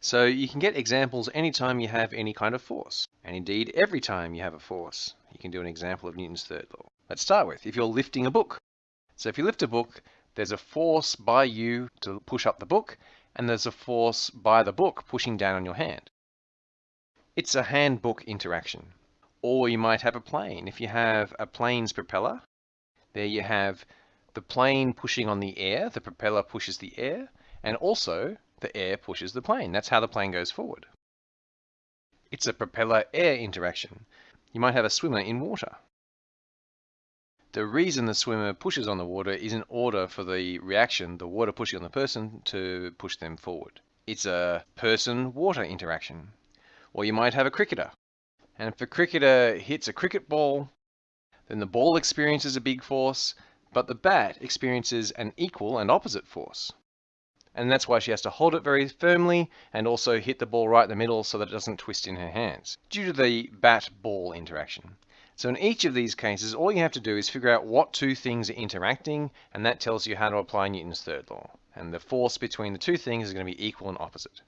So you can get examples anytime you have any kind of force. And indeed, every time you have a force, you can do an example of Newton's third law. Let's start with if you're lifting a book. So if you lift a book, there's a force by you to push up the book, and there's a force by the book pushing down on your hand. It's a hand-book interaction. Or you might have a plane. If you have a plane's propeller, there you have the plane pushing on the air, the propeller pushes the air, and also the air pushes the plane. That's how the plane goes forward. It's a propeller-air interaction. You might have a swimmer in water. The reason the swimmer pushes on the water is in order for the reaction, the water pushing on the person, to push them forward. It's a person-water interaction. Or you might have a cricketer. And if a cricketer hits a cricket ball, then the ball experiences a big force, but the bat experiences an equal and opposite force. And that's why she has to hold it very firmly and also hit the ball right in the middle so that it doesn't twist in her hands, due to the bat-ball interaction. So in each of these cases, all you have to do is figure out what two things are interacting, and that tells you how to apply Newton's third law. And the force between the two things is going to be equal and opposite.